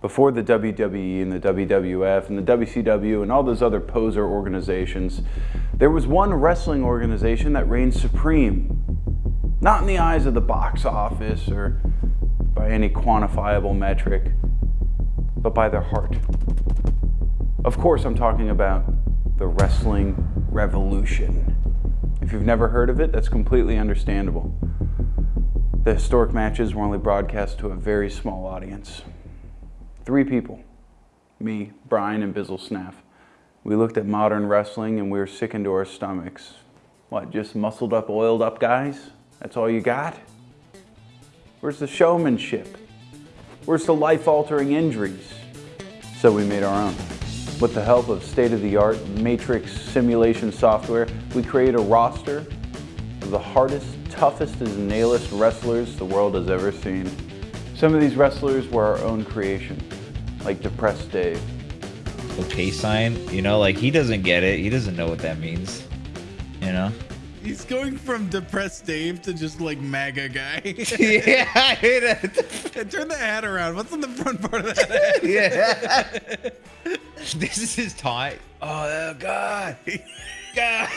Before the WWE and the WWF and the WCW and all those other poser organizations, there was one wrestling organization that reigned supreme. Not in the eyes of the box office or by any quantifiable metric, but by their heart. Of course, I'm talking about the Wrestling Revolution. If you've never heard of it, that's completely understandable. The historic matches were only broadcast to a very small audience. Three people me, Brian, and Bizzle Snaff. We looked at modern wrestling and we were sick into our stomachs. What, just muscled up, oiled up guys? That's all you got? Where's the showmanship? Where's the life altering injuries? So we made our own. With the help of state of the art matrix simulation software, we created a roster of the hardest, toughest, and nailest wrestlers the world has ever seen. Some of these wrestlers were our own creation like depressed Dave. Okay sign, you know, like he doesn't get it. He doesn't know what that means. You know? He's going from depressed Dave to just like MAGA guy. yeah, I hate it. Turn the hat around. What's on the front part of that hat? yeah. this is his tie. Oh, God. God,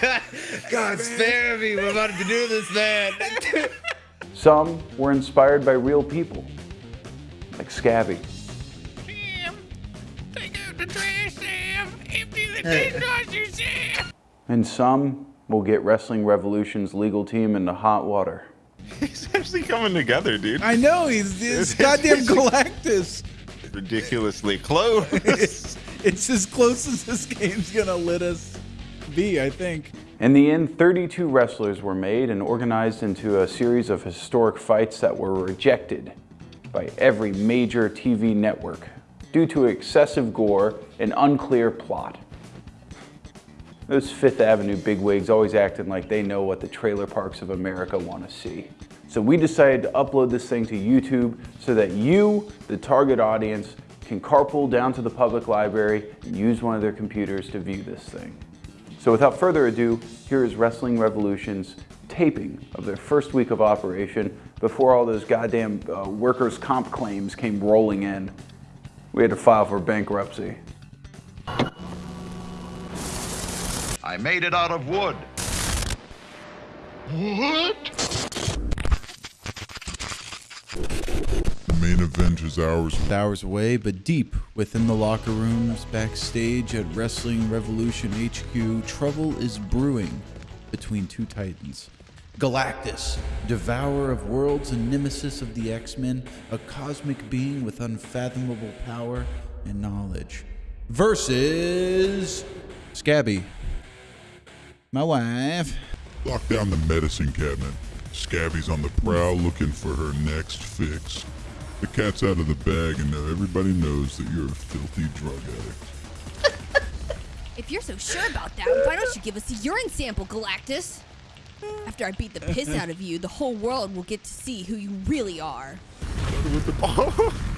God, God, spare me. We're about to do this, man. Some were inspired by real people, like Scabby. And some will get Wrestling Revolution's legal team into hot water. He's actually coming together, dude. I know. He's, he's goddamn Galactus. Ridiculously close. it's, it's as close as this game's gonna let us be, I think. In the end, 32 wrestlers were made and organized into a series of historic fights that were rejected by every major TV network due to excessive gore and unclear plot. Those Fifth Avenue bigwigs always acting like they know what the trailer parks of America want to see. So we decided to upload this thing to YouTube so that you, the target audience, can carpool down to the public library and use one of their computers to view this thing. So without further ado, here is Wrestling Revolution's taping of their first week of operation before all those goddamn uh, workers' comp claims came rolling in. We had to file for bankruptcy. I made it out of wood. What? The main event is hours hours away, but deep within the locker rooms backstage at Wrestling Revolution HQ, trouble is brewing between two titans. Galactus, devourer of worlds and nemesis of the X-Men, a cosmic being with unfathomable power and knowledge. Versus Scabby, my wife. Lock down the medicine cabinet. Scabby's on the prowl looking for her next fix. The cat's out of the bag and now everybody knows that you're a filthy drug addict. If you're so sure about that, why don't you give us a urine sample, Galactus? After I beat the piss out of you, the whole world will get to see who you really are.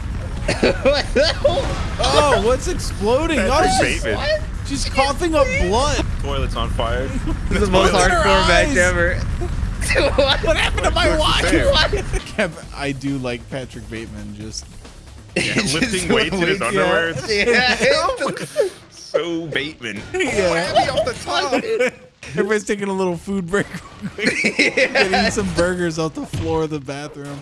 oh, what's exploding? Oh, she's, Bateman. she's coughing up blood. Toilet's on fire. This is the most Look at her hardcore match ever. What happened to my watch? Kev, I do like Patrick Bateman. Just Yeah, lifting weights in his underwear. It's Yeah. so Bateman. yeah. off the top. Everybody's taking a little food break. real. Getting some burgers off the floor of the bathroom.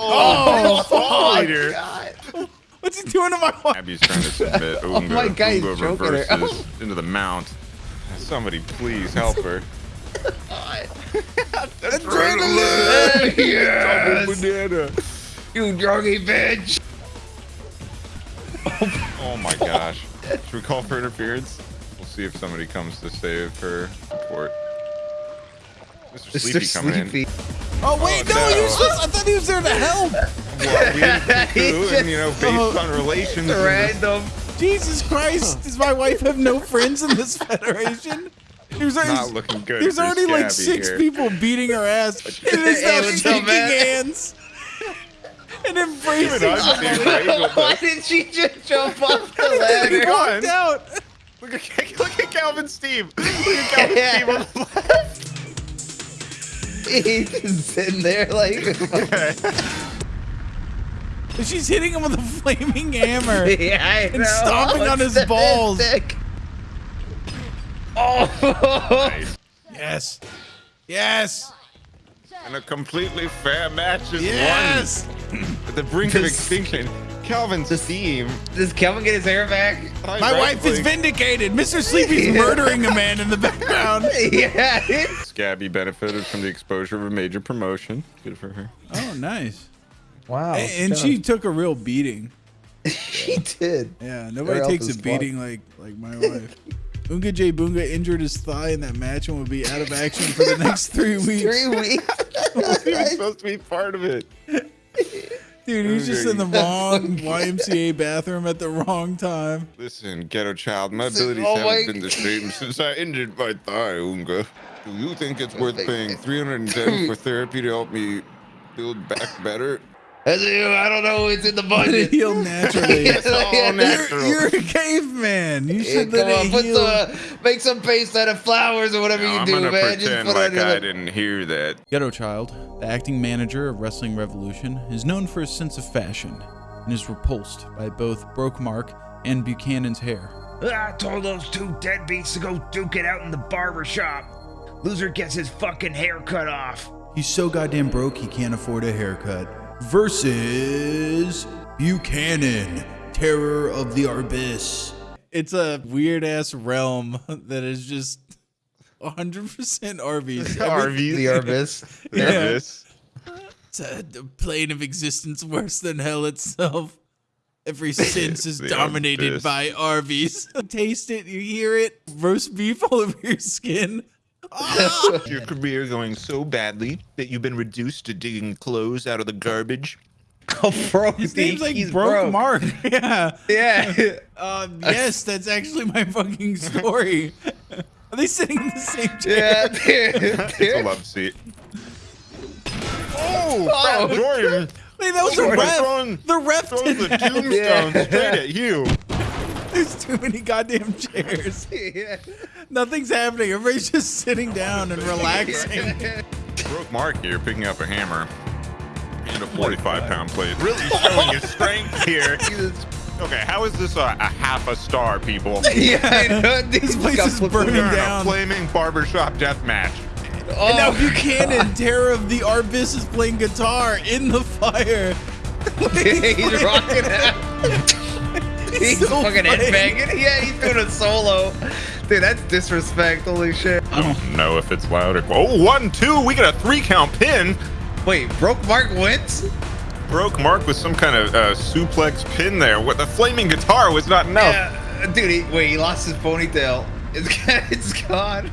Oh, oh leader. What's he doing to my watch? Abby's trying to submit Oh Oonga, my God, he's Oonga choking her. reverses oh. into the mount. Somebody please help her. Adrenaline! Double banana. You druggy bitch. Oh my gosh. Should we call for interference? We'll see if somebody comes to save her report. Mr. Sleepy Mr. coming in. Oh wait, Oh, no, no. he was supposed, I thought he was there to help. Well, we didn't cuckoo, and you know, based Oh. on relations. and- Random. Jesus Christ, does my wife have no friends in this federation? There's already, Not looking good There's for already like six here. people beating her ass. And it's Hey, now shaking hands and embracing. Even I'm her. seeing Why this. did she just jump off the He ladder? walked out. Look at, look at Calvin Steve. Look at Calvin Steve on the left. He's just sitting there like. She's hitting him with a flaming hammer. yeah, I And know. stomping on his balls. sadistic. Oh, Nice. Yes. Yes. And a completely fair match is Yes. won. At the brink of This- extinction, Calvin's theme. does Kelvin get his hair back? My wife is vindicated. Mr. Sleepy's murdering a man in the background. yeah. Scabby benefited from the exposure of a major promotion. Good for her. Oh, nice. Wow. A- and she took a real beating. she did. Yeah, nobody Her takes a is beating like like my wife. Unga J Boonga injured his thigh in that match and will be out of action for the next three weeks. Three weeks. He was supposed to be part of it. Dude, he's just in the wrong YMCA bathroom at the wrong time. Listen, ghetto child, my abilities oh haven't my- been the same since I injured my thigh, Unga. Do you think it's worth paying 310 for therapy to help me build back better? That's you. I don't know. It's in the Let it budget. heal naturally. It's all natural. You're, you're a caveman. You should come let on, it put heal. some, make some paste out of flowers or whatever No, you I'm do, gonna man. Just pretend put like on I lip. didn't hear that. Ghetto Child, the acting manager of Wrestling Revolution, is known for his sense of fashion and is repulsed by both Broke Mark and Buchanan's hair. Ah, I told those two deadbeats to go duke it out in the barber shop. Loser gets his fucking hair cut off. He's so goddamn broke he can't afford a haircut. Versus Buchanan, Terror of the Arbis. It's a weird ass realm that is just 100% Arby's. Arby's. The Arbis. Yeah. Arby's. It's a, a plane of existence worse than hell itself. Every sense is dominated Arby's. by Arby's. You taste it, you hear it, roast beef all over your skin. Your career going so badly that you've been reduced to digging clothes out of the garbage. Oh, bro. His dude, name's like he's Broke, broke. Mark. Yeah. Yeah. Um, yes, that's actually my fucking story. Are they sitting in the same chair? yeah. It's a love seat. Oh, Oh. Jordan! Wait, that was a Jordan ref. throwing- The ref Throws did the that. tombstone Yeah. straight at you. There's too many goddamn chairs. Yeah. Nothing's happening. Everybody's just sitting down and relaxing. Broke Mark here picking up a hammer and a 45 pound plate. Really showing his strength here. Okay, how is this a, a half a star, people? Yeah, I know. This place is burning down. a flaming barbershop death match. And now Oh, Buchanan, Terror of the Arbis, is playing guitar in the fire. he's rocking out. He's so fucking funny. headbanging. Yeah, he's doing a solo. Dude, that's disrespect. Holy shit. I don't know if it's louder. Oh, one, two. We got a three count pin. Wait, Broke Mark wins? Broke Mark with some kind of uh, suplex pin there. What the flaming guitar was not enough. Yeah. Dude, he, wait, he lost his ponytail. It's, it's gone.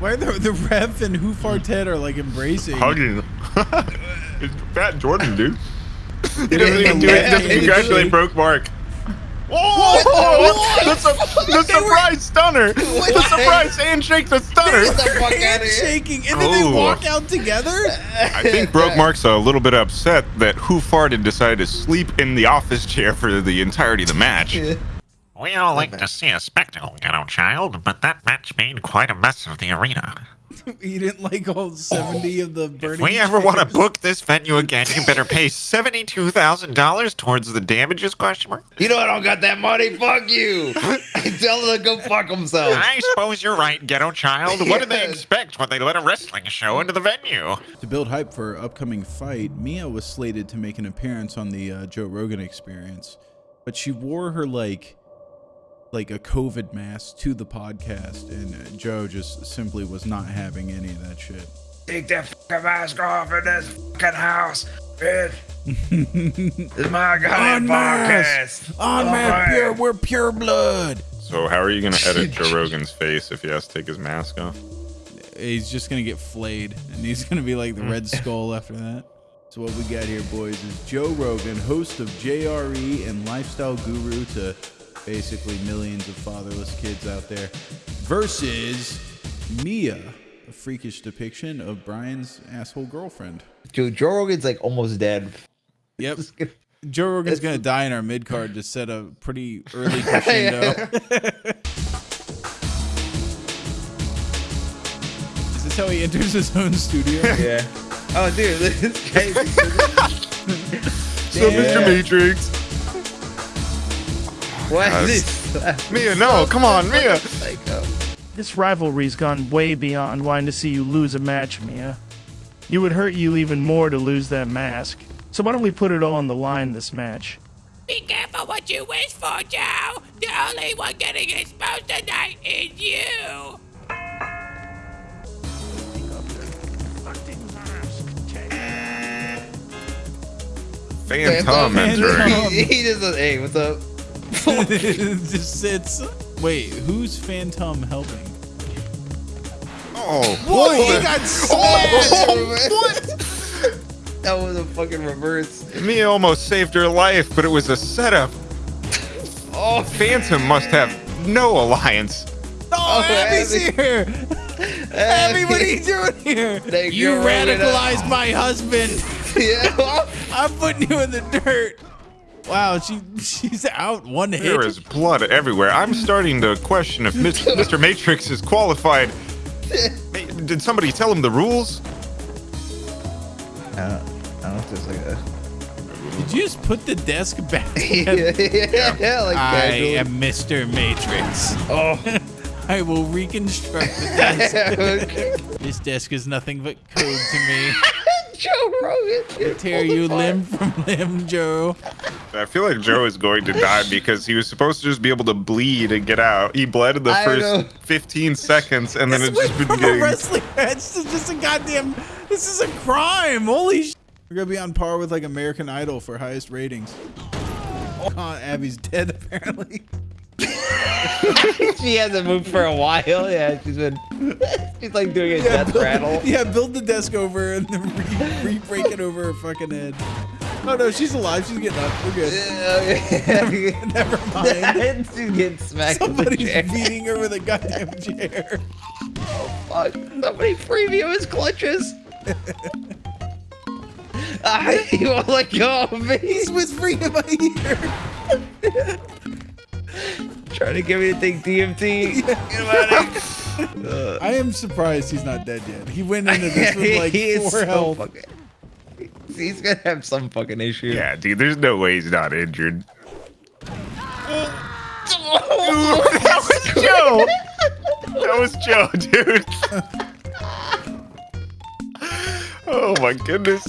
Why the, the ref and Who Farted are like embracing? Hugging. it's Fat Jordan, dude. He doesn't even do it. Just congratulate. Broke Mark. Whoa! The, su- the surprise stunner! The surprise handshake, the stunner! Get the fuck out of here. Shaking, and then they Oh. walk out together. I think Broke Mark's a little bit upset that Who Farted decided to sleep in the office chair for the entirety of the match. We all like to see a spectacle, ghetto child, but that match made quite a mess of the arena. You didn't like all seventy of the burning. If we ever want to book this venue again, you better pay seventy-two thousand dollars towards the damages? Question mark. You know I don't got that money. Fuck you. Tell them to go fuck themselves. I suppose you're right, ghetto child. What did they expect when they let a wrestling show into the venue? To build hype for her upcoming fight, Mia was slated to make an appearance on the uh, Joe Rogan Experience, but she wore her like like a COVID mask to the podcast, and uh, Joe just simply was not having any of that shit. Take that fucking mask off in this fucking house, bitch. this is my goddamn Unmasked! podcast. Unmasked, All pure, we're pure blood. So how are you gonna edit Joe Rogan's face if he has to take his mask off? He's just gonna get flayed, and he's gonna be like the Red Skull after that. So what we got here, boys, is Joe Rogan, host of JRE and lifestyle guru to basically millions of fatherless kids out there, versus Mia, a freakish depiction of Brian's asshole girlfriend. Dude, Joe Rogan's like almost dead. Yep. Joe Rogan's gonna die in our mid card to set a pretty early crescendo. Is this how he enters his own studio? Yeah. Oh, dude, this guy. What's up, Mr. Matrix? What Yes. is this? Mia, no, come on, Mia. Psycho. Um, this rivalry's gone way beyond wanting to see you lose a match, Mia. It would hurt you even more to lose that mask. So why don't we put it all on the line this match? Be careful what you wish for, Joe. The only one getting exposed tonight is you. Phantom Phantom. entering. he, he just hey, what's up? just sits. Wait, who's Phantom helping? Oh, Whoa, what he the- got Oh, smashed! what? That was a fucking reverse. Mia almost saved her life, but it was a setup. Oh, Phantom must have no alliance. Oh, Oh, Abby's Abby. here! Abby, what are you doing here? Thank You you, Rowena. radicalized my husband. yeah. I'm putting you in the dirt. Wow, she she's out one hit. There is blood everywhere. I'm starting to question if Mis- Mr. Matrix is qualified. Did somebody tell him the rules? I don't, I don't know if there's like a. Did you just put the desk back? yeah, yeah, yeah, like I casually. am Mr. Matrix. Oh. I will reconstruct the desk. This desk is nothing but code to me. Joe Rogan. Tear you limb from limb, Joe. I feel like Joe is going to die because he was supposed to just be able to bleed and get out. He bled in the I first 15 seconds, and then This it's just went been from a getting. wrestling match to just a goddamn. This is a crime. Holy sh! We're gonna be on par with like American Idol for highest ratings. Oh, Abby's dead apparently. she hasn't moved for a while. Yeah, she's been. She's like doing a death build, rattle. yeah, build the desk over and then re, re break it over her fucking head. Oh no, she's alive. She's getting up. We're good. Yeah, Never mind. she's getting smacked Somebody's beating her with a goddamn chair. Oh Fuck. Somebody free me of his clutches. ah, he won't let go of me. He's whispering in my ear. Trying to get me to take DMT. Get him out of here. I am surprised he's not dead yet. He went into this with like he is four so health. fucking. He's gonna have some fucking issue. Yeah, dude, there's no way he's not injured. that was Joe. That was Joe, dude. oh my goodness.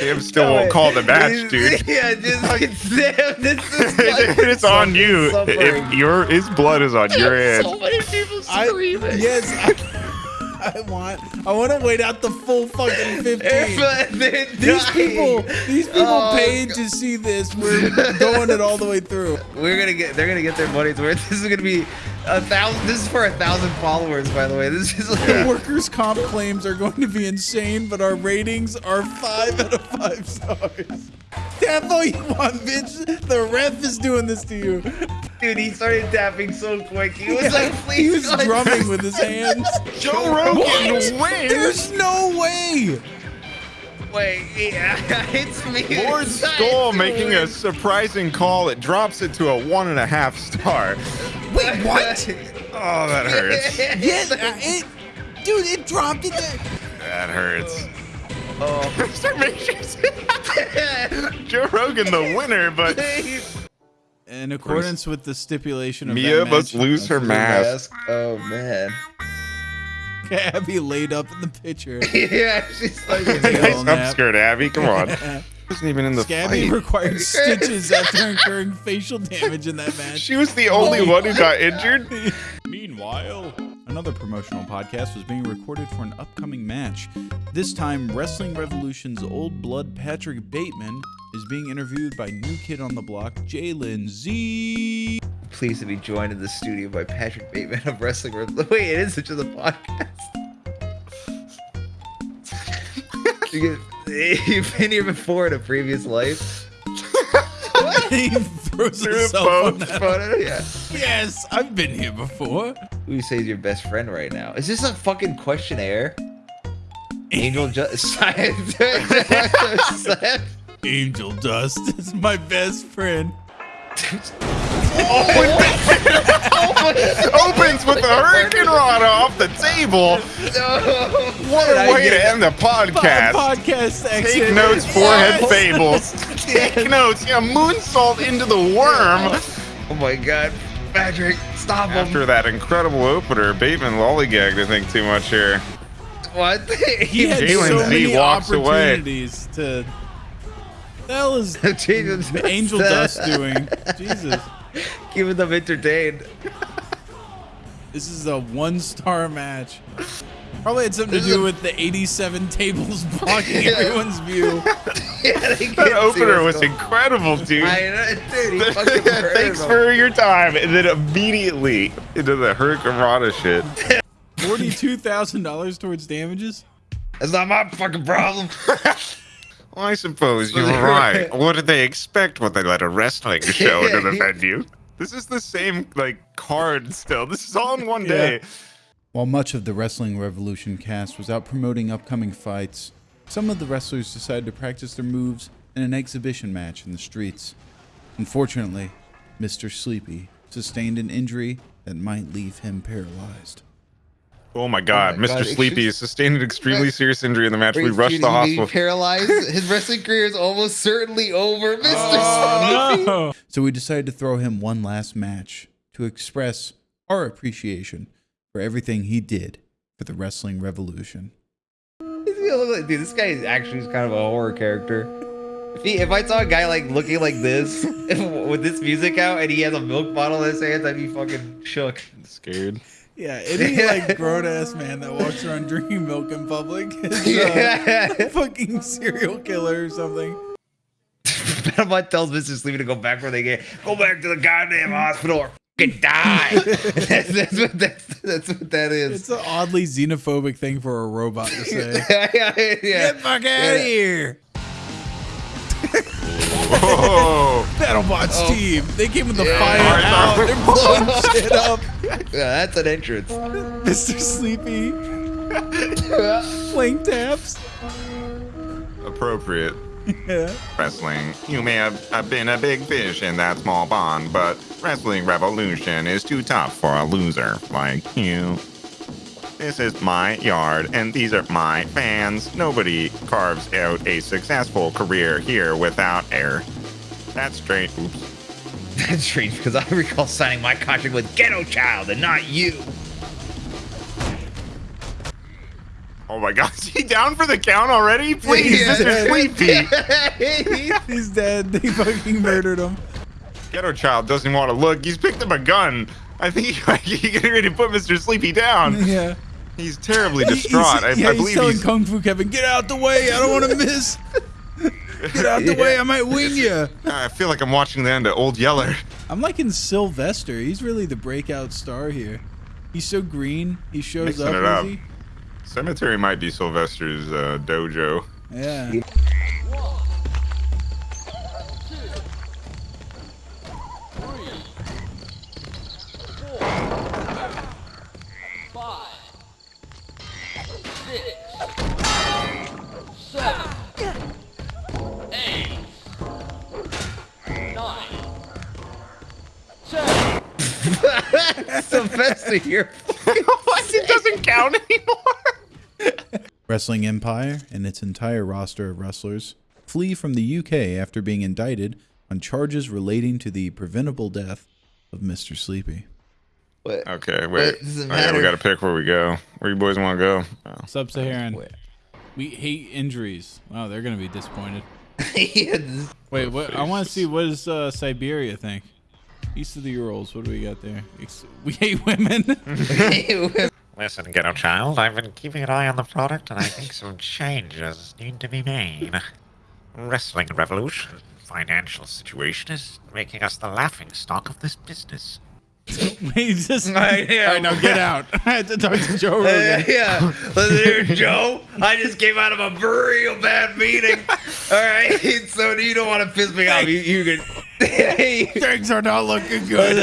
Sam still won't call the match, dude. Yeah, just damn, this is it's on you. suffering. If your his blood is on your There's hands. So many people I, yes, I, I want. I want to wait out the full fucking fifteen. They're These people, these people Oh, paid to see this. We're going it all the way through. We're gonna get. They're gonna get their money's worth. This is gonna be a thousand. This is for a thousand followers, by the way. This is like. Workers' comp claims are going to be insane, but our ratings are five out of five stars. That's all you want, bitch. The ref is doing this to you. Dude, he started tapping so quick. He was Yeah, like, please. he was God." drumming with his hands. Joe Rogan What? wins. There's no way. Wait, yeah, it's me. Lord It's Skull making a surprising call. It drops it to a one and a half star. Wait, what? Oh, that hurts. Yes, uh, it, dude, it dropped it. There. That hurts. Oh. Mr. Matrix. Joe Rogan the winner, but In accordance with the stipulation of Mia that must match, lose her mask. Oh man. Abby laid up in the picture. yeah, she's like. nice nap. upskirt, Abby. Come on. Wasn't even in the Scabby fight. required stitches after incurring facial damage in that match. She was the only one who got injured. Meanwhile, another promotional podcast was being recorded for an upcoming match. This time, Wrestling Revolution's old blood Patrick Bateman is being interviewed by new kid on the block, Jalen Z. Pleased to be joined in the studio by Patrick Bateman of Wrestling. Revolution. Wait, it is such a podcast. You've been here before in a previous life. he throws Through himself on phone. that. Photo? Yeah. Yes, I've been here before. Who you say is your best friend right now? Is this a fucking questionnaire? Angel just Angel Dust is my best friend. Opens with the hurricane rod off the table. What a way to end the podcast. Podcast exit. Take notes, forehead fables. Take notes. Yeah, moonsault into the worm. Oh my god. Patrick, stop him. After that incredible opener, Bateman lollygagged, I think, too much here. What? He had Jalen so Z many walks away. opportunities to. The hell is Jesus. Angel Dust doing? Jesus. Keeping them entertained. This is a one-star match. Probably had something to do with the 87 tables blocking everyone's view. yeah, That opener was incredible, dude. I dude, he Thanks him. for your time. And then immediately into the Hurricane Rana shit. Forty-two thousand dollars towards damages. That's not my fucking problem. Well, I suppose you're right. What did they expect when they let a wrestling show into the venue? This is the same like card still. This is all in one day. While much of the Wrestling Revolution cast was out promoting upcoming fights, some of the wrestlers decided to practice their moves in an exhibition match in the streets. Unfortunately, Mr. Sleepy sustained an injury that might leave him paralyzed. Oh my god, my Mr. God, Sleepy excuse- sustained an extremely serious injury in the match. We rushed dude, the he hospital. paralyzed. His wrestling career is almost certainly over, Mr. Oh, Sleepy. So we decided to throw him one last match to express our appreciation for everything he did for the Wrestling Revolution. He's gonna look like- Dude, this guy is actually kind of a horror character. If, he, if I saw a guy like looking like this with this music out and he has a milk bottle in his hands, I'd be fucking shook. Scared. Yeah, any like grown ass man that walks around drinking milk in public is uh, Yeah. a fucking serial killer or something. Panama tells Mr. Sleepy to go back where they get. Go back to the goddamn hospital or fucking die. that's, that's what that's, that's what that is. It's an oddly xenophobic thing for a robot to say. yeah, yeah, yeah. Get fuck out of here! Whoa. BattleBots Oh. team, they came with the Yeah. fire Alright, out. They're blowing shit up. Yeah, that's an entrance. Mr. Sleepy, flank taps. Appropriate. Yeah. Wrestling. You may have uh, been a big fish in that small pond, but Wrestling Revolution is too tough for a loser like you. This is my yard, and these are my fans. Nobody carves out a successful career here without air. That's strange. That's strange because I recall signing my contract with Ghetto Child and not you. Oh my god, is he down for the count already? Please, Yeah. Mr. Sleepy. He's dead. They fucking murdered him. Ghetto Child doesn't want to look. He's picked up a gun. I think he, he's getting ready to put Mr. Sleepy down. Yeah. He's terribly He- he's- distraught. I, yeah, I he's telling he's. Kung Fu Kevin, get out the way. I don't want to miss. Get out the way. I might wing you. I feel like I'm watching the end of Old Yeller. I'm liking Sylvester. He's really the breakout star here. He's so green. He shows Mixing up. it up. easy. Cemetery might be Sylvester's uh, dojo. Yeah. Sylvester here. what? It doesn't count anymore. Wrestling Empire and its entire roster of wrestlers flee from the UK after being indicted on charges relating to the preventable death of Mr. Sleepy. What? Okay, wait. What does it Oh, yeah, we got to pick where we go. Where you boys want to go? Oh. Sub-Saharan. We hate injuries. Wow, they're gonna be disappointed. Yeah, this- Wait, what? I want to see what does uh, Siberia think? East of the Urals. What do we got there? Ex- We hate women. Listen, ghetto child, I've been keeping an eye on the product, and I think some changes need to be made. Wrestling Revolution financial situation is making us the laughing stock of this business. Wait, just. Right, yeah. All right, now get out. I had to talk to Joe Uh, Rogan. yeah, listen here, Joe. I just came out of a real bad meeting. All right, so you don't want to piss me off. You, you can. Hey, Things are not looking good.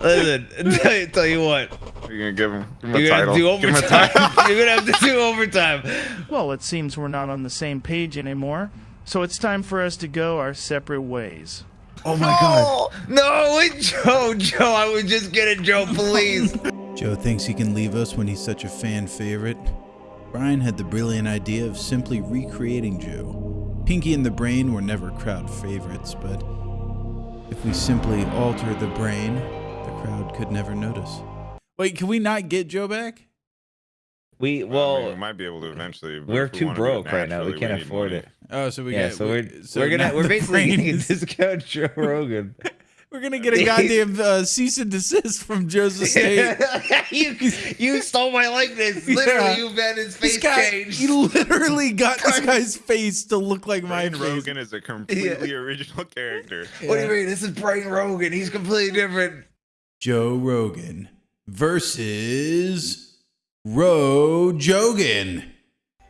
listen, listen. Tell, tell you what, You're gonna give him, give him a you're gonna title. do Give him a overtime. title. you're gonna have to do overtime. Well, it seems we're not on the same page anymore, so it's time for us to go our separate ways. Oh my god. No, it, Joe, Joe, I would just get it, Joe, please. Joe thinks he can leave us when he's such a fan favorite. Brian had the brilliant idea of simply recreating Joe. Pinky and the Brain were never crowd favorites, but if we simply alter the brain, the crowd could never notice. Wait, can we not get Joe back? We I mean, well, we might be able to eventually. we're if we too wanna do it broke right now. We can't need afford money. it. Oh, so we yeah, got so we- we're so we're gonna we're the basically brain getting a discount Joe Rogan. We're gonna get a goddamn uh, cease and desist from Joe's estate. you you stole my likeness. Yeah. Literally, you had his face guy, changed. he literally got this guy's face to look like my Brian face. Rogan is a completely original character. What do you mean? This is Brian Rogan. He's completely different. Joe Rogan versus Ro Jogan.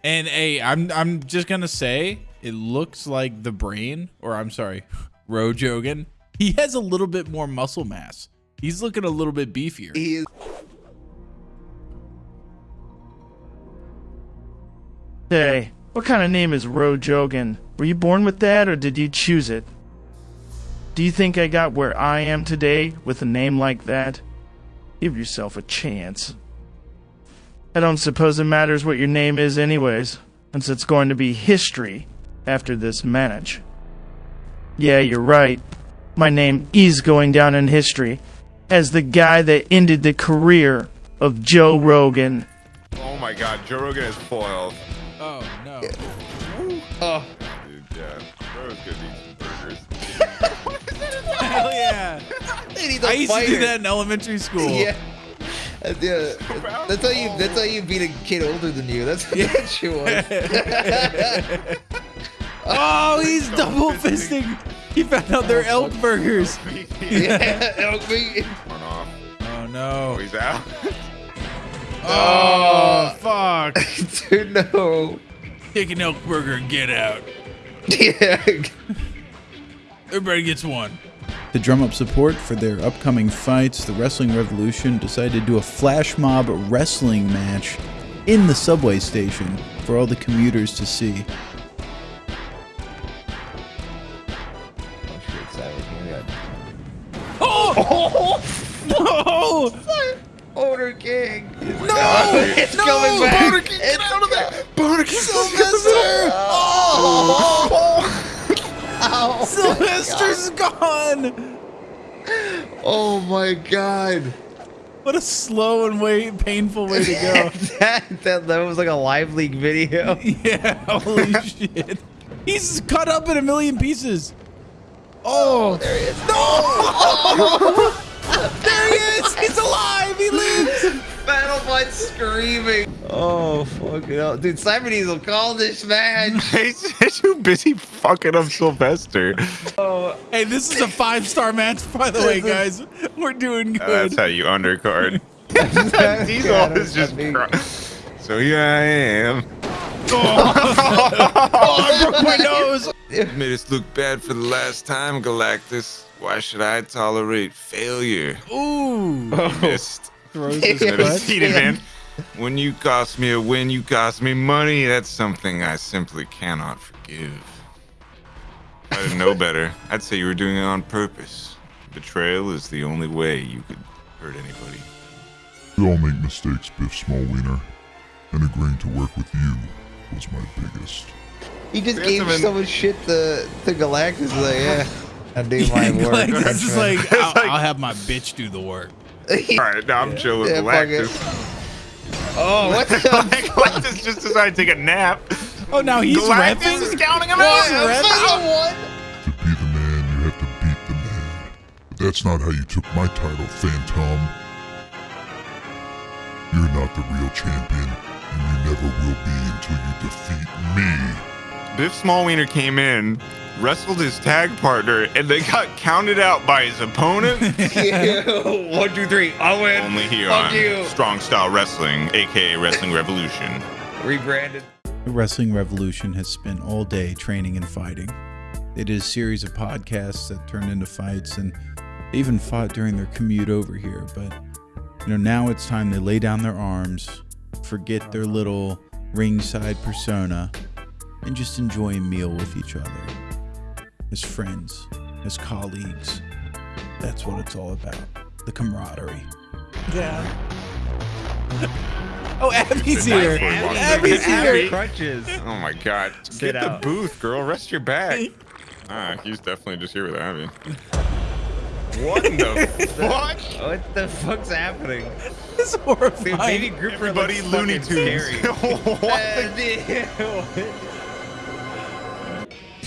And hey, I'm I'm just gonna say it looks like the brain, or I'm sorry, Ro Jogan. He has a little bit more muscle mass. He's looking a little bit beefier. He is. Hey, what kind of name is Ro Jogan? Were you born with that or did you choose it? Do you think I got where I am today with a name like that? Give yourself a chance. I don't suppose it matters what your name is, anyways, since it's going to be history after this match. Yeah, you're right. My name is going down in history as the guy that ended the career of Joe Rogan. Oh my God, Joe Rogan is foiled. Oh no. Oh, Dude, yeah, Joe's gonna eat some burgers. Hell yeah. he's a I used to do that in elementary school. Yeah. Uh, yeah. That's how you. That's how you beat a kid older than you. That's what that shit was. Oh, he's double fisting. He found out they're elk burgers. yeah, elk meat. One off. Oh Oh, no. he's out. Oh, oh fuck. Dude, no. Take an elk burger and get out. Yeah. Everybody gets one. To drum up support for their upcoming fights, the Wrestling Revolution decided to do a flash mob wrestling match in the subway station for all the commuters to see. My god. What a slow and way painful way to go. that, that that was like a live leak video. yeah, holy shit. He's cut up in a million pieces. Oh, there he is. No! there he is! He's alive! He lives! Battlebot screaming. Oh fuck hell. Dude, Simon Diesel call this match. he's too busy fucking up Sylvester. Oh, Hey, this is a five star match, by the way, guys. We're doing Uh, that's how you undercard. Diesel God, is just. So here I am. oh, I broke my nose. Made us look bad for the last time, Galactus. Why should I tolerate failure? Ooh. Missed. Throws his Yeah. butt. Heated, man. When you cost me a win, you cost me money. That's something I simply cannot forgive. If I didn't know better, I'd say you were doing it on purpose. Betrayal is the only way you could hurt anybody. We all make mistakes, Biff Smallwiener, and agreeing to work with you was my biggest. he just That's gave even- so much shit to to Galactus. Like, yeah, I do my work. Like, it's just like, I'll, I'll have my bitch do the work. All right, now I'm chill with Yeah. Galactus. oh, what the? Galactus just decided to take a nap. Oh, now he's Galactus repping? is counting him out. I'm fucking? To be the man, you have to beat the man. But that's not how you took my title, Phantom. You're not the real champion, and you never will be until you defeat me. Biff Smallwiener came in, wrestled his tag partner, and they got counted out by his opponent. Yeah. One, two, three. I win. Only here Fuck on you. Strong Style Wrestling, aka Wrestling Revolution. Rebranded. The Wrestling Revolution has spent all day training and fighting. They did a series of podcasts that turned into fights, and they even fought during their commute over here. But you know, now it's time they lay down their arms, forget their little ringside persona, and just enjoy a meal with each other as friends. as colleagues. That's what it's all about. The camaraderie. Yeah. Oh, Abby's here. Abby. Abby's Abby. here. Crutches. Oh my god. Sit Get out. the booth, girl. Rest your back. ah, he's definitely just here with Abby. What the fuck? What the fuck's happening? It's Dude, horrifying. baby grouper Everybody Looney fucking Tunes. what the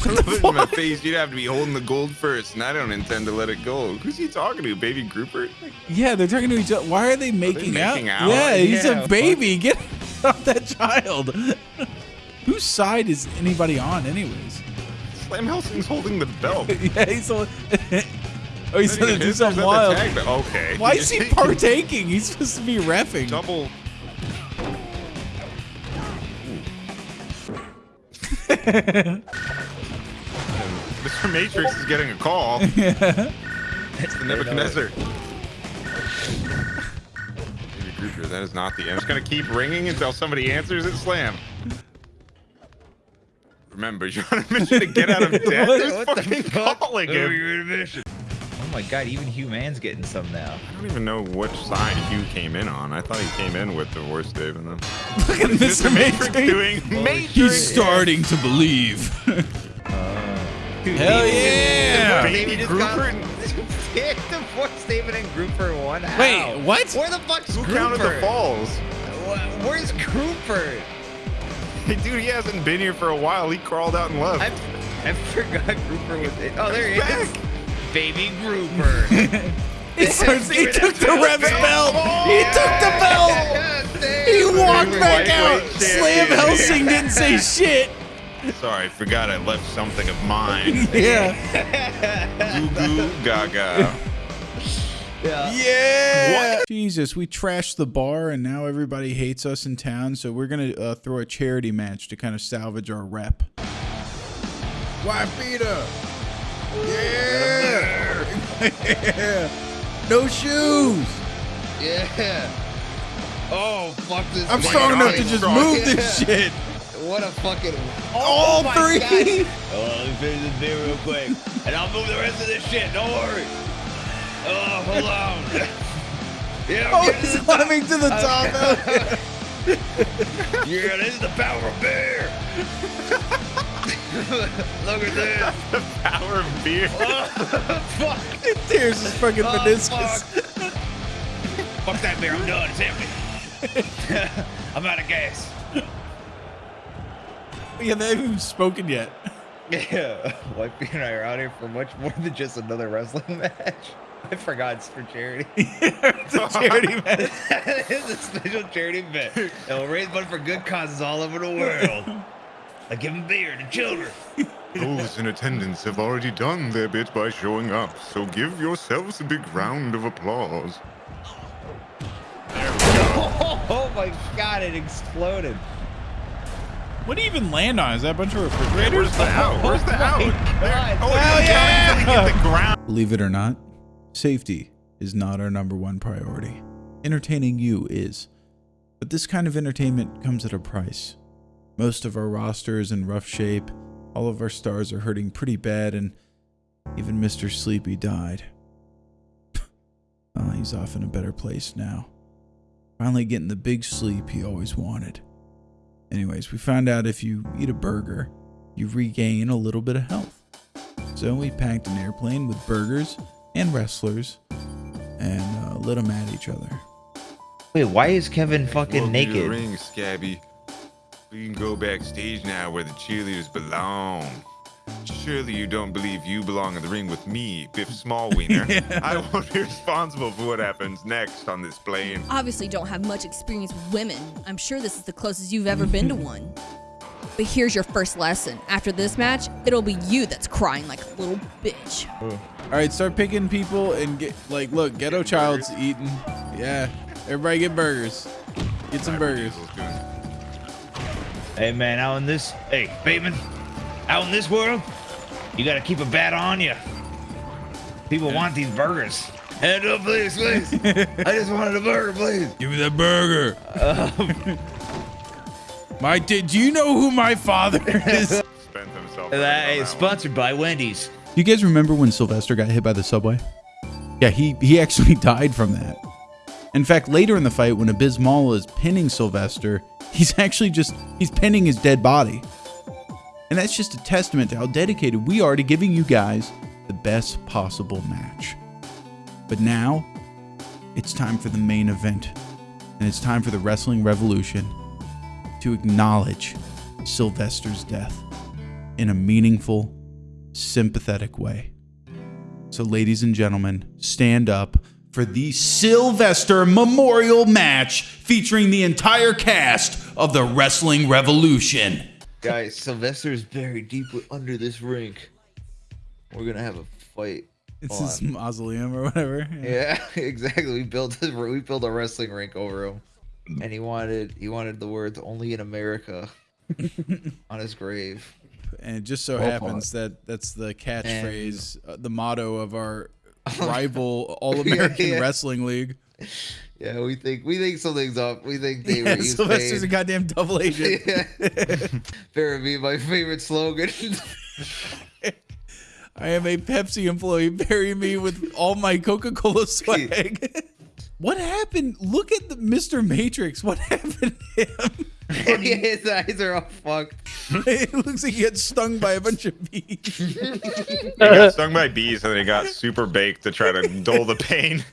dude. Put it in my face. You'd have to be holding the gold first, and I don't intend to let it go. Who's he talking to, baby grouper? Yeah, they're talking to each other. Why are they making, making out? out? Yeah, he's Yeah, a baby. Get off that child. Whose side is anybody on, anyways? Slam Helsing's holding the belt. yeah, he's so. oh, he's gonna do something is that the wild. Okay. Why is he partaking? He's supposed to be refing. Double. Mr. Matrix is getting a call. It's the Nebuchadnezzar. Baby Grouper, that is not the end. It's gonna keep ringing until somebody answers it. Slam. Remember, you're on a mission to get out of debt. What- Who's what the fucking fuck? calling Oh, him? you're in a mission. Oh my god, even Human's getting some now. I don't even know which side Hugh came in on. I thought he came in with the Divorce Dave and then Look at Mr. Matrix. doing Matrix. He's starting to believe. Dude, Hell baby- yeah. Baby Baby just Grouper? got Divorce David and Grouper in one. How? Wait, what? Where the fuck's Who Grouper? counted the falls? Where's Grouper? Hey, dude, he hasn't been here for a while. He crawled out and left. I, I forgot Grouper was. Oh, there he is. Baby Grouper. He, starts, he took the ref's belt. He took the belt. He walked back out. Lightweight Slam. Helsing didn't say shit. Sorry, I forgot I left something of mine. Yeah. Goo goo gaga. Yeah. Yeah. Jesus, we trashed the bar and now everybody hates us in town. So we're going to uh, throw a charity match to kind of salvage our rep. Wife beater. Yeah. yeah. No shoes. Yeah. Oh, fuck this. I'm strong enough to just strong. move this shit. What a fucking. All oh my three. God. Oh, let me finish this beer real quick. and I'll move the rest of this shit. Don't worry. Oh, hold on. Yeah, I'm Oh, getting he's to the top. climbing to the top. Yeah, this is the power of beer. Look at this. The power of beer. Oh, fuck. It tears his fucking Oh, meniscus. fuck. fuck that beer. I'm done. It's empty. I'm out of gas. Yeah, they haven't even spoken yet. Yeah, Wifey and I are out here for much more than just another wrestling match. I forgot it's for charity. it's a charity match. it's a special charity event. And we'll raise money for good causes all over the world. Like giving beer to children. Those in attendance have already done their bit by showing up, so give yourselves a big round of applause. There we go. Oh, my god, it exploded. What do you even land on? Is that a bunch of refrigerators? Where's the out? Where's the out? God. Oh, Hell yeah! trying hit the ground. Believe it or not, safety is not our number one priority. Entertaining you is. But this kind of entertainment comes at a price. Most of our roster is in rough shape, all of our stars are hurting pretty bad, and even Mr. Sleepy died. oh, he's off in a better place now. Finally getting the big sleep he always wanted. Anyways, we found out if you eat a burger, you regain a little bit of health. So we packed an airplane with burgers and wrestlers and uh, lit them at each other. Wait, why is Kevin fucking Welcome to the naked? ring, Scabby. We can go backstage now where the cheerleaders belong. Surely you don't believe you belong in the ring with me, Biff Smallwiener. I won't be responsible for what happens next on this plane. Obviously, don't have much experience with women. I'm sure this is the closest you've ever been to one. But here's your first lesson. After this match, it'll be you that's crying like a little bitch. All right, start picking people and get like, look, Ghetto Child's eating. Yeah, everybody get burgers. Get some burgers. Hey man, out in this, hey Bateman, out in this world, you gotta keep a bat on you. People want these burgers. Hand up, please, please. I just wanted a burger, please. Give me that burger. Um, my, did you know who my father is? Spent himself. That is sponsored by Wendy's. you guys remember when Sylvester got hit by the subway? Yeah, he, he actually died from that. In fact, later in the fight, when Abysmal is pinning Sylvester, he's actually just he's pinning his dead body. And that's just a testament to how dedicated we are to giving you guys the best possible match. But now, it's time for the main event. And it's time for the Wrestling Revolution to acknowledge Sylvester's death in a meaningful, sympathetic way. So, ladies and gentlemen, stand up for the Sylvester Memorial Match featuring the entire cast of the Wrestling Revolution. Guys, Sylvester is buried deep under this rink. We're gonna have a fight. It's on- his mausoleum or whatever. Yeah, exactly. We built a, we built a wrestling rink over him, and he wanted he wanted the words "Only in America" on his grave. And it just so Well happens that that's the catchphrase, uh, the motto of our rival All American Yeah. Wrestling League. Yeah, we think we think something's up. We think they Yeah, were used Sylvester's a goddamn double agent. Better be my favorite slogan. I am a Pepsi employee. Bury me with all my Coca Cola swag. what happened? Look at the Mr. Matrix. What happened to him? His eyes are all fucked. it looks like he got stung by a bunch of bees. He got stung by bees and then he got super baked to try to dull the pain.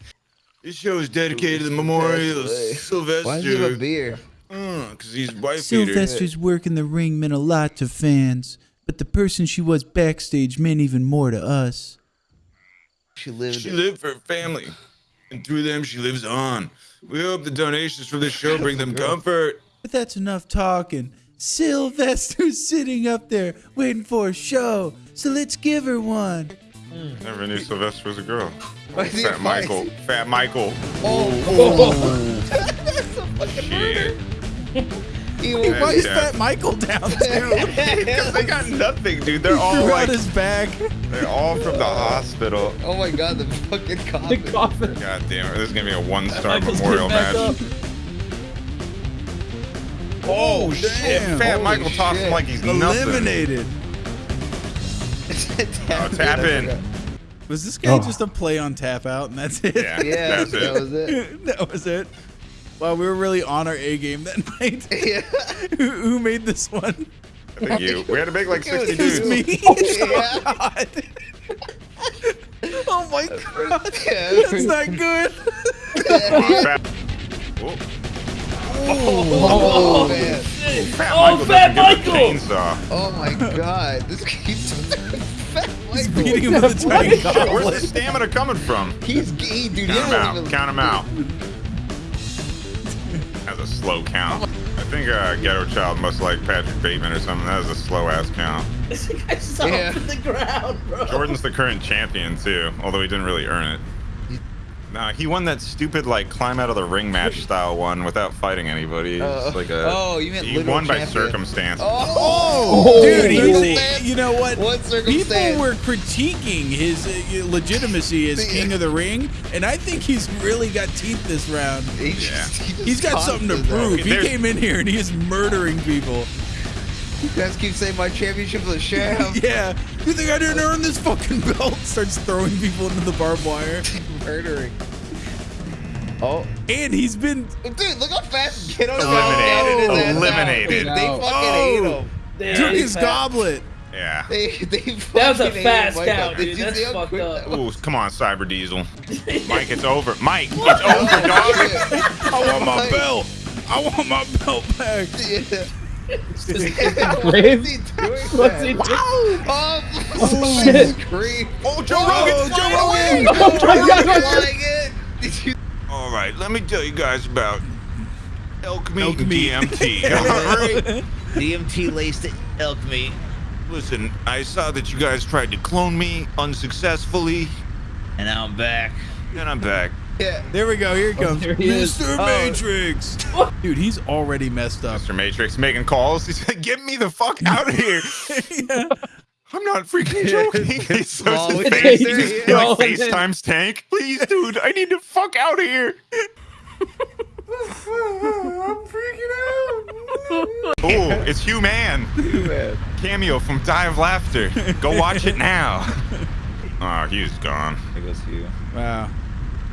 This show is dedicated to the memorial of Sylvester. Why does he a beer? Because uh, he's wife beater. Sylvester's work in the ring meant a lot to fans, but the person she was backstage meant even more to us. She lived. She lived for her family, and through them she lives on. We hope the donations from this show bring them comfort. But that's enough talking. Sylvester's sitting up there waiting for a show, so let's give her one. Never knew Sylvester was a girl. Why is he Fat a Michael. Fat Michael. Oh, Shit. he Hey, why is Fat Michael down too? Because they got nothing, dude. They're all Threw out like, his bag. they're all from the hospital. oh my god, the fucking coffin. The coffin. God damn it! This is gonna be a one-star memorial match. up. Oh shit! Fat Holy Michael tossed him like he's nothing. Eliminated. Oh, tap in. Was this guy oh. just a play on tap out and that's it? Yeah, Yeah, that's that it. was it. that was it. Wow, we were really on our A game that night. Yeah. who, who made this one? I think you. We had to make like It was 60 It was dudes. me. Yeah. Oh, God. oh my god. Yeah. That's not good. Fat, oh, Oh, man. Fat Oh, Michael Fat Michael! chainsaw. Oh my god. This keeps Fat He's Michael. beating him with a tiny Where's goblet. the stamina coming from? He's gay, dude. Count him out. even- Count him out. That's a slow count. I think uh, Ghetto Child must like Patrick Bateman or something. That was a slow ass count. This guy's off Yeah. the ground, bro. Jordan's the current champion too, although he didn't really earn it. Nah, he won that stupid like climb out of the ring match style one without fighting anybody. It's Oh. like a, Oh, you meant he literal won by circumstance. Oh, Dude, Circumstance? he's, you know what? What circumstance? People were critiquing his uh, legitimacy as king of the ring, and I think he's really got teeth this round. He just- he just He's got something to prove. He There's- came in here and he is murdering people. You guys keep saying my championship's a sham. Yeah. You think I didn't earn this fucking belt? Starts throwing people into the barbed wire. Murdering. Oh, And he's been dude, look how fast Kiddo Eliminated. got his ass out. Eliminated. They fucking Oh. ate him. Damn, took he's his fat. goblet. Yeah. They, they That was a fucking ate fast Michael. count, Did dude. you That's see how fucked up. Ooh, come on, Cyber Diesel. Mike, it's over. Mike, it's over, dog. I want my belt. I want my belt back. Yeah. Grave? What's he doing? What's he doing? Oh, Oh, shit. shit. Oh, Joe Oh, Rogan. Joe Rogan. Rogan. Oh my God. Flying in. Did you? All right, let me tell you guys about elk meat Elk and meat. DMT. All right. DMT laced elk meat. Listen, I saw that you guys tried to clone me unsuccessfully, And now I'm back. and I'm back. Yeah. There we go. Here it oh, comes. there he is. Mr. Oh. Matrix. Dude, he's already messed up. Mr. Matrix making calls. He said, "Get me the fuck out of here." Yeah. I'm not freaking joking. He's so Small his face, the he laser, just yeah. like FaceTime's tank. Please, dude, I need to fuck out of here. I'm freaking out. Oh, it's Hugh Human. Cameo from Die of Laughter. Go watch it now. Oh, he's gone. There goes you. Wow.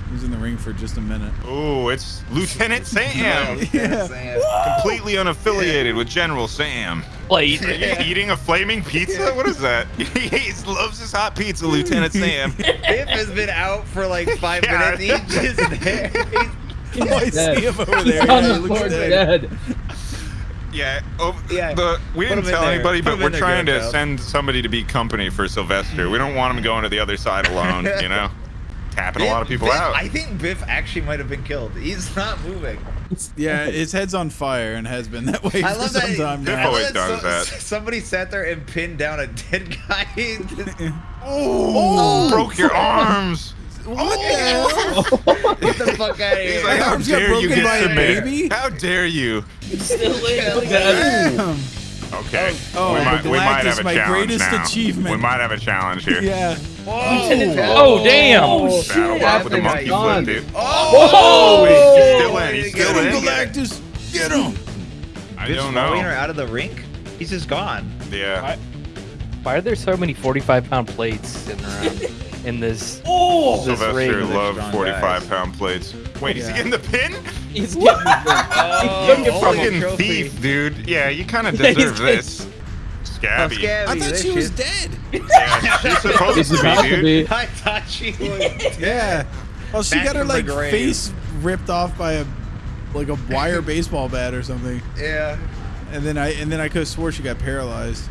He was in the ring for just a minute. Oh, it's Lieutenant Sam. Yeah. Completely unaffiliated with General Sam. Plate. Are you eating a flaming pizza? What is that? he loves his hot pizza, Lieutenant Sam. Biff has been out for like five Yeah. minutes. He's just there. Oh, I see him over there. He's Yeah, on he the floor dead. dead. Yeah, oh, Yeah. The, we Put didn't tell anybody, Put but we're trying to Garfield. send somebody to be company for Sylvester. We don't want him going to the other side alone, you know? Tapping a lot of people Biff- out. I think Biff actually might have been killed. He's not moving. Yeah, his head's on fire and has been that way I for love some that. time Biff I now. love always does that. Somebody sat there and pinned down a dead guy. Oh, oh, broke your arms. What the hell? Oh. Get the fuck out of He's like, how arms got dare you broken by get a baby? How dare you? Still laying Damn. Okay. Oh, we, but might, we might Galactus, have a my challenge greatest now. achievement. We might have a challenge here. Yeah. Oh, oh damn. Oh, Battle shit. up with the monkey gone. flip, dude. Oh! Wait, he's still in. He's Get still Get him, in. Galactus. Get him. I Biff's don't throwing her know. out of the rink. He's just gone. Yeah. Why are there so many 45 pound plates sitting around in this? Oh! this Sylvester ring? loved 45 guys. pound plates. Wait, is he Yeah. getting the pin? He's getting took it You from fucking trophy. thief, dude. Yeah, you kind of deserve getting- this. Scabby. Oh, Scabby, I thought this she was dead. Yeah, she's supposed to be, to dude. I thought she was. Yeah. Well, she Back got her like grave. face ripped off by a like a wire baseball bat or something, Yeah. and then I and then I could have swore she got paralyzed.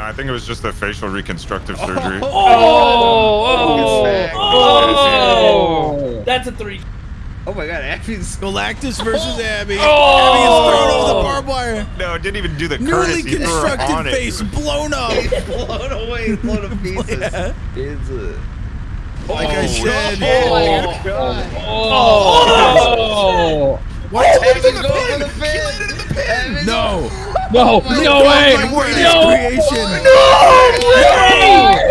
No, I think it was just a facial reconstructive oh. surgery. Oh, It's back. Oh! That's a three. Oh my god, Abby's Galactus versus oh. Abby. Oh! Abby is thrown over the barbed wire. No, it didn't even do the Newly courtesy. Threw her on constructed it. face blown up. blown away, blown to pieces. Yeah. It's a. Like I said. Oh my god. Oh! What? Abby's going for the pin. Abby's- No. No, my no way! My greatest No! creation.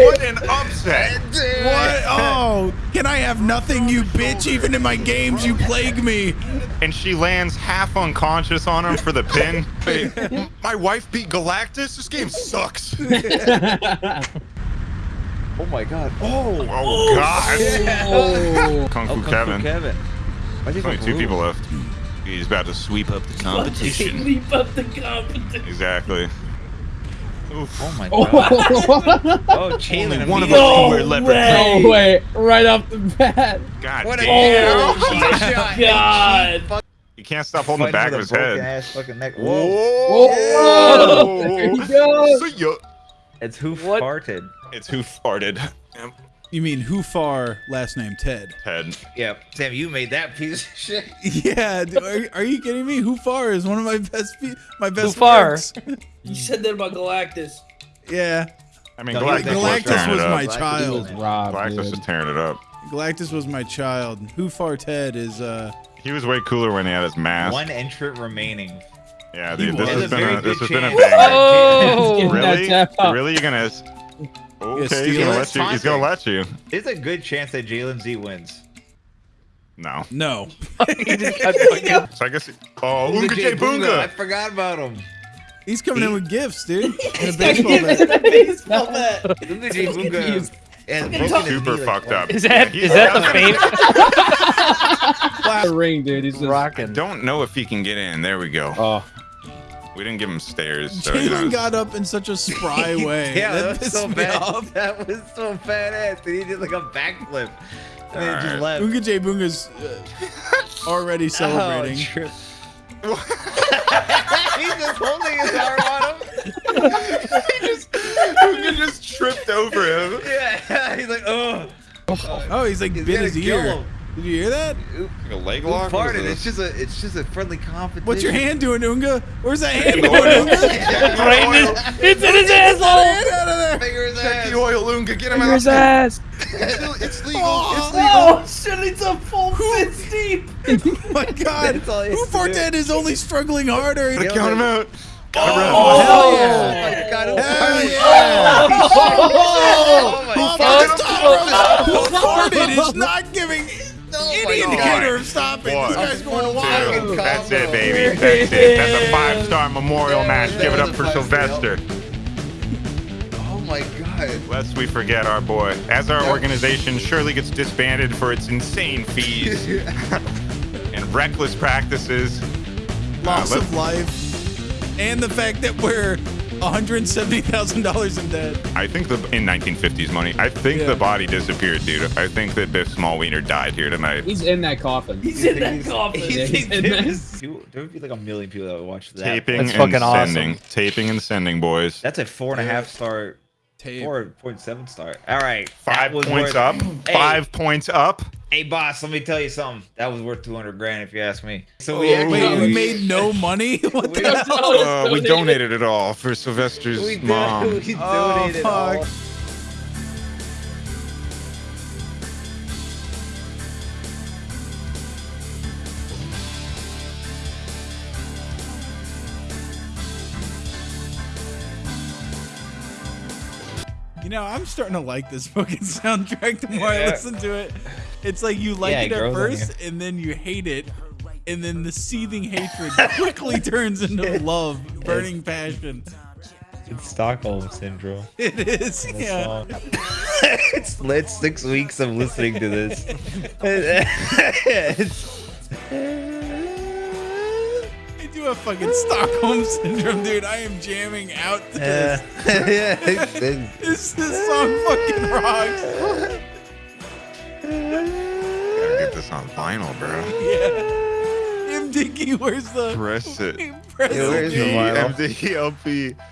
What an upset. Dude. What? Oh, can I have nothing, you bitch? Even in my games, you plague me. And she lands half unconscious on him for the pin. Hey, my wife beat Galactus? This game sucks. Oh my god. Oh. Oh, God. Oh! Kung Fu Oh, Kung Fu Kevin. Kevin. Why'd you Only go two blue? people left. He's about to sweep up the competition. Leap up the competition. exactly. Oof. Oh my Oh, god. Oh, Jalen. one of us can wear leopard no way! Right off the bat. God What a damn. cheat shot. God. Fuck He can't stop holding the back of his a broken head. Ass fucking neck. Whoa. Whoa. Whoa! There he goes. See ya. It's who What? farted. It's who farted. You mean who far? Last name Ted. Ted. Yep. Sam, you made that piece of shit. Yeah, dude, are, are you kidding me? Who far is one of my best pe- my best far? works. You said that about Galactus. yeah, I mean, No, Galactus, Galactus was was it up. my was child. robbed, Galactus dude. was tearing it up. Galactus was my child. Who far Ted is uh He was way cooler when he had his mask. One entrant remaining. Yeah, dude, this was. has There's a been a, this has been a chance. banger. Oh! Getting Really? Really? You're gonna? S- Okay, steal he's gonna let you. He's gonna let you. There's a good chance that Jalen Z wins. No. no. He just got fucking- So I guess. Oh, Unga J I Boonga. forgot about him. He's coming in with gifts, dude. And a baseball bat. it a baseball bat. Unga J Boonga confused. has Fucking broken talk- his Super knee, like, fucked up. Is that He's- is that the fame? The ring, dude. He's just. Rocking. Don't know if he can get in. There we go. Oh. We didn't give him stairs. So, you know, got up in such a spry way. Yeah, that, that was so bad. off. That was so badass. And he did like a backflip. And then he just left. Unga J Boonga's uh, already celebrating. Oh. He's just holding his arm on him. he just, Unga just tripped over him. Yeah, he's like, oh. oh, he's like He's bit gonna his kill ear. Him. Did you hear that? Like a leg Who lock. What is farted? It's just a, it's just a friendly competition. What's your hand doing, Unga? Where's that hand going. Unga? Right in his, it's in his asshole. Hand out of there. Finger his Check ass. the oil, Unga. Get him In out. his ass. It's, it's legal. Oh, shit, it's a full fist deep. Oh my God. That's all he Who has to far do. Ted is only struggling harder. It's legal. Count him out. Oh, hell yeah. Oh, oh my god, Hell it's yeah. Oh my Oh, god. Who farted is not giving Oh any my indicator of stopping. One, This guy's going two. wild. That's it, baby. That's it. That's a five-star memorial Yeah, match. Give it up for five-star. Sylvester. Oh my god. Lest we forget our boy. As our organization surely gets disbanded for its insane fees and reckless practices. Loss Uh, of life, and the fact that we're $170,000 in debt. I think the in 1950s money. I think Yeah. the body disappeared, dude. I think that Biff Smallwiener died here tonight. He's in that coffin. He's in that coffin. Yeah, You he's in there that- was- there would be like a million people that would watch that. Taping That's and fucking awesome. sending. Taping and sending, boys. That's a four and a half star, Tape. four point seven star. All right, Five points worth- up. Hey, Five points up. Hey, boss, let me tell you something. That was worth two hundred grand if you ask me. So Oh, we actually wait, we made no money? What the hell? Uh, we donated it all for Sylvester's we, did, mom. we Oh, donated all. You know, I'm starting to like this fucking soundtrack the more I listen to it. It's like you like Yeah, it it at first, and then you hate it, and then the seething hatred quickly turns into love, burning passion. It's Stockholm syndrome. It is, the yeah. it's lit six weeks of listening to this. It's- I do a fucking Stockholm syndrome, dude. I am jamming out to this. this, this song fucking rocks. Gotta get this on vinyl, bro. Yeah. MDK, where's the Press it. Press Yeah, where's the dude. vinyl? MDLP.